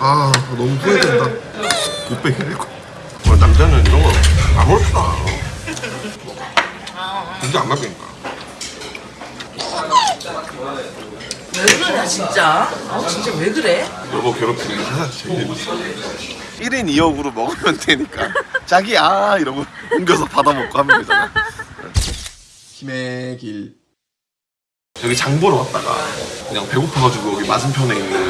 아 너무 후회된다. 못빼기를 거 남자는 이런 거 아무렇지도 않아. 진짜 안 맞으니까 왜 그러냐 진짜? 어 진짜 왜 그래? 여보 괴롭히는 게 하나 재밌어 1인 2역으로 먹으면 되니까. 자기야 이러고 옮겨서 받아먹고 하면 되잖아. 힘의 길. 여기 장 보러 왔다가 그냥 배고파가지고 여기 맞은편에 있는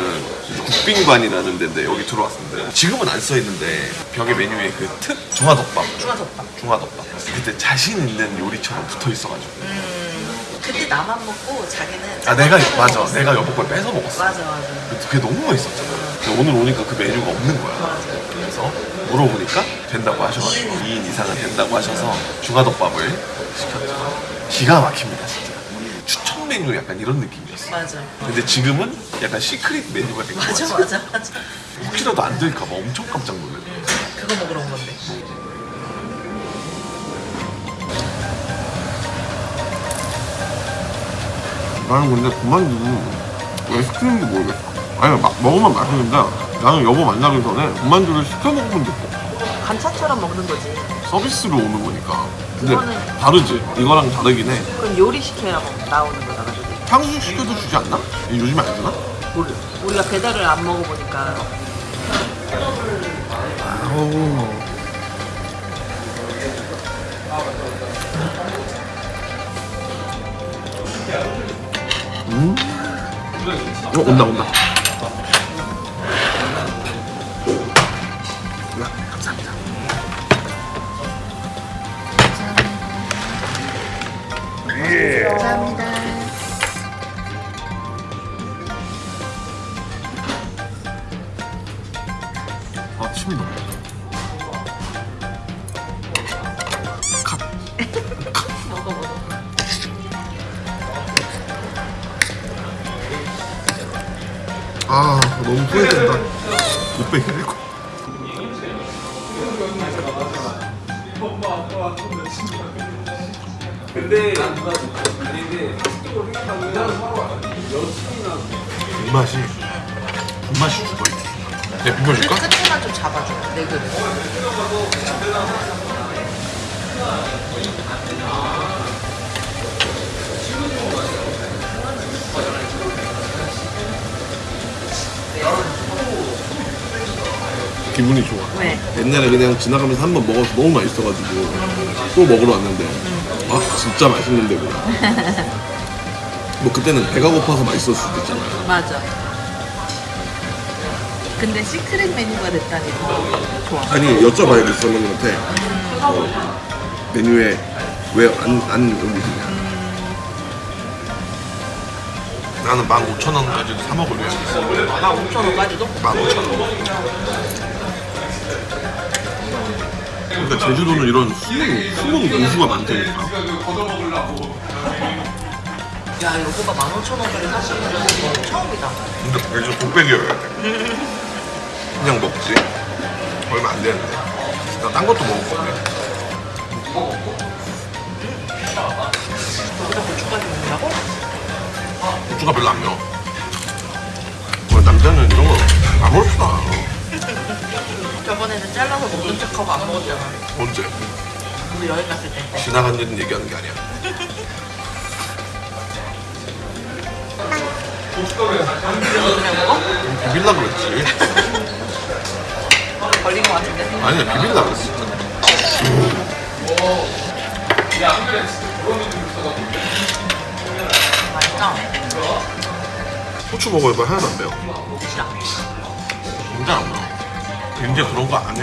국빈관이라는 데인데 여기 들어왔습니다 지금은 안 써있는데 벽에 메뉴에 그 특 중화덮밥 중화덮밥. 중화덮밥 그때 자신 있는 요리처럼 붙어 있어가지고 그때 나만 먹고 자기는 아 내가 짠 맞아 먹었어. 내가 여보 걸 뺏어 먹었어 맞아 맞아 그게 너무 맛있었잖아. 근데 오늘 오니까 그 메뉴가 없는 거야. 그래서 물어보니까 된다고 하셔가지고 2인 이상은 된다고 하셔서 중화덮밥을 시켰죠. 기가 막힙니다, 진짜. 메뉴 약간 이런 느낌이었어. 맞아 근데 지금은 약간 시크릿 메뉴가 된거 맞아 같아. 맞아 맞아 혹시라도 안 될까봐 엄청 깜짝 놀랐네. 그거 먹으러 온 건데 나는 근데 그만두 왜 시키는지 모르겠어. 아니, 막 먹으면 맛있는데 나는 여보 만나기 전에 군만두를 시켜 먹어본 적도 없어. 반찬처럼 먹는 거지 서비스로 오는 거니까. 근데 그거는- 다르지. 이거랑 다르긴 해. 그건 요리 시켜야 나오는 거잖아 그게 탕수육 시켜도 주지 않나? 요즘에 안 주나? 모르 우리가 배달을 안 먹어보니까. 음? 어, 온다, 온다. 아, 침이 너무. 먹어 먹어 아, 너무 후회된다. 못 빼기를 거. 불맛이 불맛이 죽어 있네. 내 비벼줄까? 끝에만 좀 잡아줘 내 그릇 기분이 좋아. 왜? 옛날에 그냥 지나가면서 한 번 먹어서 너무 맛있어가지고 또 먹으러 왔는데 아 진짜 맛있는데 뭐. 뭐 그때는 배가 고파서 맛있었을 수도 있잖아요. 맞아 근데 시크릿 메뉴가 됐다니 더 좋아 아니 여쭤봐야겠어 선생님한테 어, 메뉴에 왜안 안 올리느냐. 나는 15,000원까지도 사 있어. 15,000원까지도? 15,000원. 그러니까 제주도는 이런 숨은 숨은 고수가 많다니까. 야 여보가 15,000원짜리 사시는 건 처음이다 근데 요즘 독백이어야 돼. 그냥 먹지. 얼마 안 되는데. 나 딴 것도 먹을 건데. 여기다 고추까지 먹는다고? 고추가 별로 안 매워. 어, 남자는 이런 거 아무렇지도 않아. 저번에는 잘라서 먹는 척하고 안 먹었잖아 언제? 우리 여행 갔을 때 지나간 일은 얘기하는 게 아니야. 비빌라 그랬지. 걸린 거 같은데? 아니야, 비빌라 그랬어. 진짜. 맛있다 고추 먹어봐 하나도 안 매워. 싫어 진짜 안 매워. 이제 그런 거 안 해.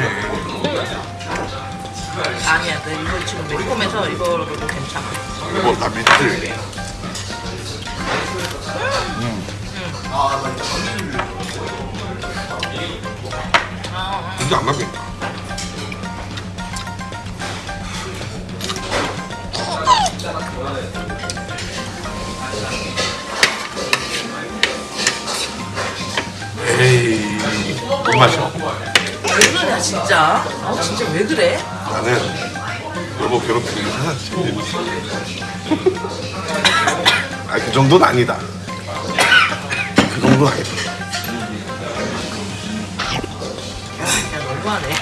아니야 나 이거 지금 매콤해서 이거로도 괜찮아 이거 다 밑을. 진짜 안 맞겠다. 에이, 이 맛이야. 왜 그러냐 진짜? 어 진짜 왜 그래? 나는 여보 괴롭히는 게 하나 재밌어. 아, 그 정도는 아니다. 그 정도는 아니다. 너무하네.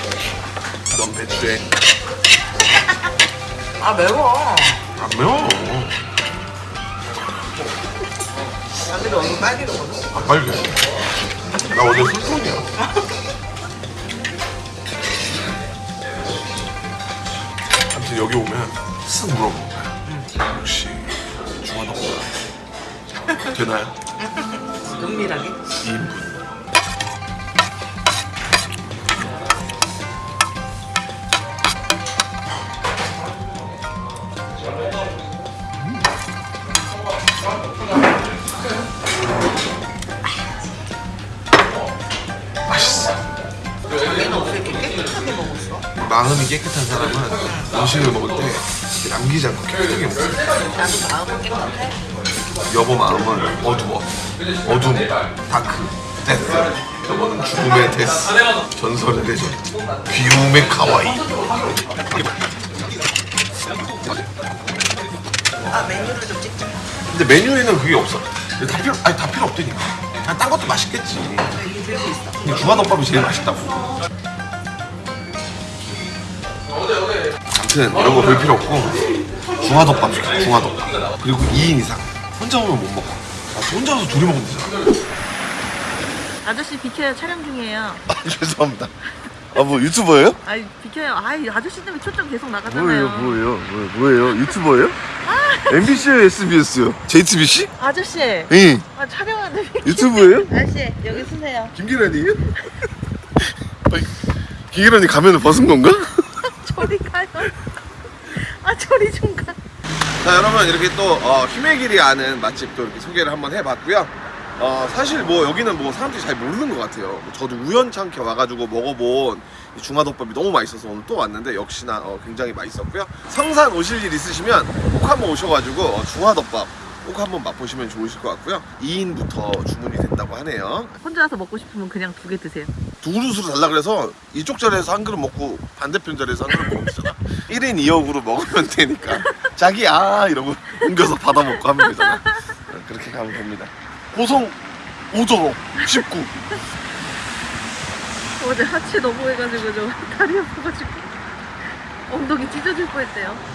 넌 배추에 아 매워. 안 매워 아들이 얼굴 빨개졌거든. 안 빨개 나 어제 술톤이야 아무튼 여기 오면 쓱 물어보는 거야 혹시 중화덮밥 되나요? 은밀하게. 2인분 마음이 깨끗한 사람은 음식을 먹을 때 남기지 않고 깨끗하게 먹어 나도 마음은 깨끗해. 여보 마음은 어두워. 어둠 dark death. 여보는 죽음의 death 전설의 대전 귀여움의 かわいい. 아 메뉴를 좀 찍자. 근데 메뉴에는 그게 없어. 다 필요 아니 다 필요 없다니까. 그냥 딴 것도 맛있겠지. 근데 중화덮밥이 제일 맛있다고 아무튼 이런 거 볼 필요 없고 중화덮밥 시켜 중화덮밥 그리고 2인 이상 혼자 오면 못 먹어 아, 혼자 와서 둘이 먹으면 되잖아 아저씨 비켜요 촬영 중이에요. 아, 죄송합니다. 아, 뭐 유튜버예요? 아이 비켜요. 아이 아저씨 때문에 초점 계속 나가잖아요. 뭐예요? 뭐예요? 유튜버예요? MBC요, SBS요? JTBC? 아저씨, 예. 아 촬영하는데. 유튜브예요? 아저씨 여기 쓰세요. 김기란이에요? 김기란이 가면을 벗은 건가? 저리 가요. 아 저리 좀 가. 자, 여러분 이렇게 또 어, 힘의 길이 아는 맛집도 이렇게 소개를 한번 해봤고요. 어, 사실 뭐 여기는 뭐 사람들이 잘 모르는 것 같아요. 뭐 저도 우연찮게 와가지고 먹어본 이 중화덮밥이 너무 맛있어서 오늘 또 왔는데 역시나 어, 굉장히 맛있었고요. 성산 오실 일 있으시면 꼭 한번 오셔가지고 어, 중화덮밥 꼭 한번 맛보시면 좋으실 것 같고요. 2인부터 주문이 됐다고 하네요. 혼자 와서 먹고 싶으면 그냥 두 개 드세요. 두 그릇으로 달라 그래서 이쪽 자리에서 한 그릇 먹고 반대편 자리에서 한 그릇 먹으면 되잖아 1인 2역으로 먹으면 되니까 자기 아 이러고 옮겨서 받아 먹고 하면 되잖아 어, 그렇게 가면 됩니다 고성 5도로 19 어제 하체 너무 해가지고 저 다리 아파가지고 엉덩이 찢어질 뻔했대요.